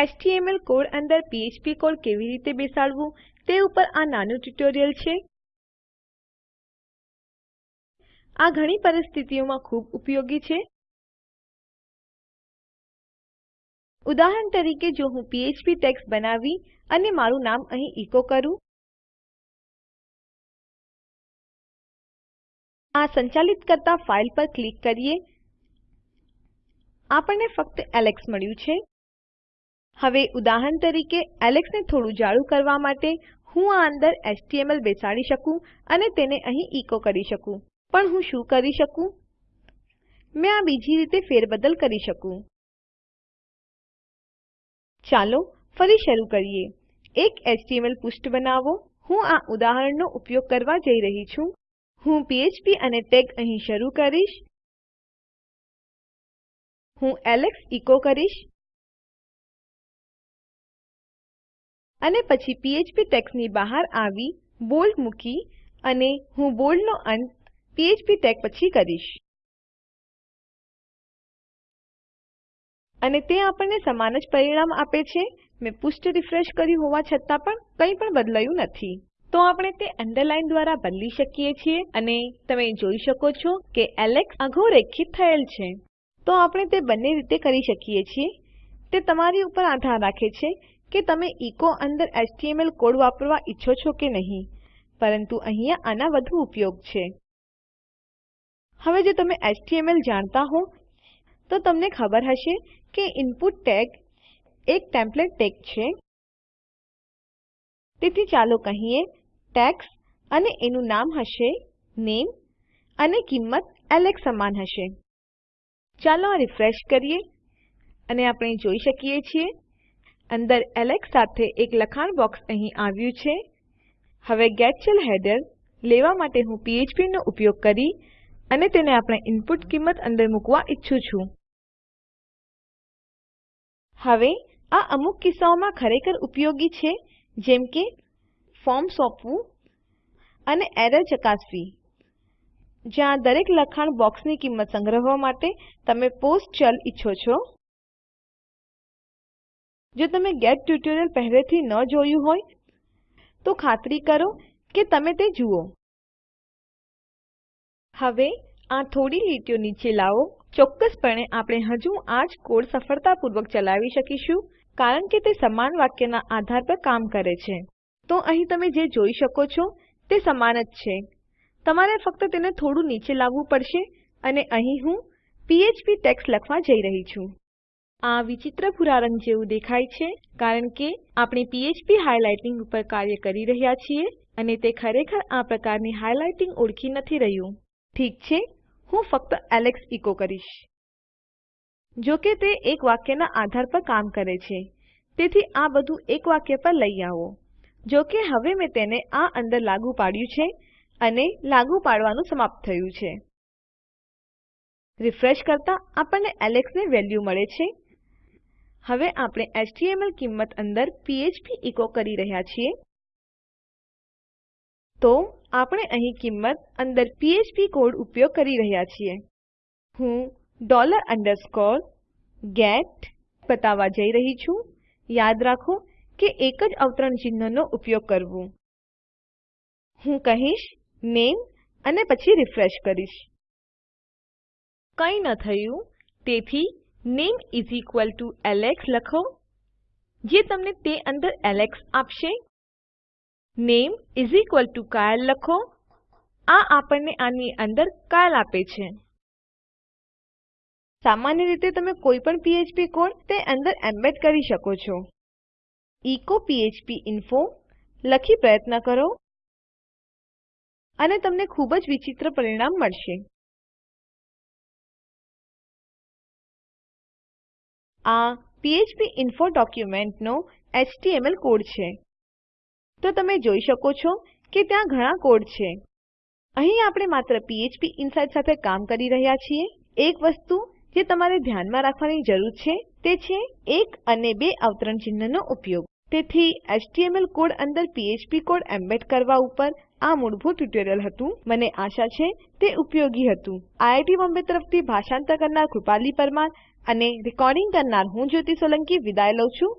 HTML code અંદર PHP code કેવી રીતે બેસાડવું તે ઉપર આ નાનું ટ્યુટોરીયલ છે. આ ઘણી પરિસ્થિતિઓમાં ખૂબ ઉપયોગી છે. ઉદાહરણ તરીકે જો હું પીએચપી ટેક્સ્ટ બનાવી અને મારું નામ અહીં ઇકો કરું. આ સંચાલિત કરતા ફાઇલ પર ક્લિક કરીએ. આપણને ફક્ત એલેક્સ મળ્યું છે. હવે ઉદાહરણ તરીકે એલેક્સ ને થોડું જાડું કરવા માટે હું આ અંદર એચટીએમએલ બેસાડી શકું અને તેને અહીં ઇકો કરી શકું. પણ હું શું કરી શકું? મેં આ બીજી રીતે ફેરબદલ કરી શકું. ચાલો ફરી શરૂ કરીએ. એક એચટીએમએલ પૃષ્ઠ બનાવો. હું આ ઉદાહરણનો ઉપયોગ કરવા જઈ રહી છું. હું પીએચપી અને ટેગ અહીં શરૂ કરીશ. હું એલેક્સ ઇકો કરીશ. અને પછી પીએચપી ટેગ્સની બહાર આવી, બોલ્ડ મૂકી અને હું બોલ્ડનો અંત પીએચપી ટેગ પછી કરીશ. અને તે આપણને સમાન જ પરિણામ આપે છે. મેં પૃષ્ઠ રિફ્રેશ કર્યું હોવા છતાં પણ કંઈ પણ બદલાયું નથી. તો આપણે તે અંડરલાઇન દ્વારા બદલી શકીએ છીએ અને તમે જોઈ શકો છો કે એલેક્સ અધોરેખિત થયેલ છે. તો આપણે તે બંને રીતે કરી શકીએ છીએ. તે તમારી ઉપર આધાર રાખે છે કે તમે ઇકો અંદર HTML કોડ વાપરવા ઈચ્છો છો કે નહીં, પરંતુ અહીંયા આના વધુ ઉપયોગ છે. હવે જો તમે HTML જાણતા હો, તો તમને ખબર હશે કે ઇનપુટ ટેગ એક ટેમ્પલેટ ટેગ છે. તેથી ચાલો કહીએ ટેક્સ અને એનું નામ હશે, નેમ અને કિંમત એલેક્સ સમાન હશે. ચાલો આ રિફ્રેશ કરીએ અને આપણે જોઈ શકીએ છીએ અંદર એલેક્સ સાથે એક લખાણ બોક્સ અહીં આવ્યું છે. હવે ગેટ શેલ હેડર લેવા માટે હું PHP નો ઉપયોગ કરી અને તેને આપણે ઇનપુટ કિંમત અંદર મૂકવા ઈચ્છું છું. હવે આ અમુક કિસ્સાઓમાં ખરેખર ઉપયોગી છે, જેમ કે ફોર્મ સોંપવું અને એરર ચકાસવી. જ્યાં દરેક લખાણ બોક્સની કિંમત સંગ્રહવા માટે તમે પોસ્ટ ચલ ઈચ્છો છો. જો તમે ગેટ ટ્યુટોરિયલ પહેલેથી ન જોયું હોય, તો ખાતરી કરો કે તમે તે જુઓ. હવે આ થોડી લીટીઓ નીચે લાવો. ચોક્કસપણે આપણે હજુ આ જ કોડ સફળતાપૂર્વક ચલાવી શકીશું, કારણ કે તે સમાન વાક્યના આધાર પર કામ કરે છે. તો અહીં તમે જે જોઈ શકો છો, તે સમાન જ છે. તમારે ફક્ત તેને થોડું નીચે લાવવું પડશે અને અહીં હું પીએચપી ટેક્સ્ટ લખવા જઈ રહી છું. આ વિચિત્ર ભૂરા રંગ જેવું દેખાય છે, કારણ કે આપણે PHP હાઇલાઇટિંગ ઉપર કાર્ય કરી રહ્યા છીએ અને તે ખરેખર આ પ્રકારની હાઇલાઇટિંગ ઓળખી નથી રહ્યું. ઠીક છે, હું ફક્ત એલેક્સ ઇકો કરીશ. જો કે તે એક વાક્યના આધાર પર કામ કરે છે, તેથી આ બધું એક વાક્ય પર લઈ આવો. જો કે હવે મેં તેને આ અંદર લાગુ પાડ્યું છે અને લાગુ પાડવાનું સમાપ્ત થયું છે. રિફ્રેશ કરતા આપણને Alex ને વેલ્યુ મળે છે હવે આપણે HTML કિંમત અંદર પીએચપી ઇકો કરી રહ્યા છીએ. તો આપણે અહીં કિંમત અંદર પીએચપી કોડ ઉપયોગ કરી રહ્યા છીએ. હું ડોલર અંડરસ્કોર ગેટ બતાવવા જઈ રહી છું. યાદ રાખો કે એક જ અવતરણ ચિહ્નનો ઉપયોગ કરવો. હું કહીશ નામે અને પછી રિફ્રેશ કરીશ. કંઈ ન થયું, તેથી name is equal to Alex લખો, જે તમને તે અંદર એલેક્સ આપશે. નામે ઇસ ઇક્વલ ટીઓ કાયલે લખો, આ આપણને આની અંદર કાયલ આપે છે. સામાન્ય રીતે તમે કોઈ પણ પીએચપી કોડ તે અંદર એમ્બેડ કરી શકો છો. એચો php ઇન્ફો, લખી પ્રયત્ન કરો, અને તમને ખૂબ જ વિચિત્ર પરિણામ મળશે. આ ફ્ફ્પ ડોક્યુમેન્ટનો એચટીએમએલ કોડ છે. તો તમે જોઈ શકો છો કે ત્યાં ઘણા કોડ છે. અહીં આપણે માત્ર પીએચપી ઇનસાઇડ સાથે કામ કરી રહ્યા છીએ. એક વસ્તુ જે તમારે ધ્યાનમાં રાખવાની જરૂર છે તે છે એક અને બે અવતરણ ચિહ્નનો ઉપયોગ. તેથી એચટીએમએલ કોડ અંદર પીએચપી કોડ એમ્બેડ કરવા ઉપર આ મૂળભૂત ટ્યુટોરીયલ હતું. મને આશા છે તે ઉપયોગી હતું. આઈઆઈટી બોમ્બે તરફથી ભાષાંતર કરનાર કૃપાલી પરમાર અને રેકોર્ડિંગ કરનાર હું જ્યોતિ સોલંકી વિદાય લઉં છું.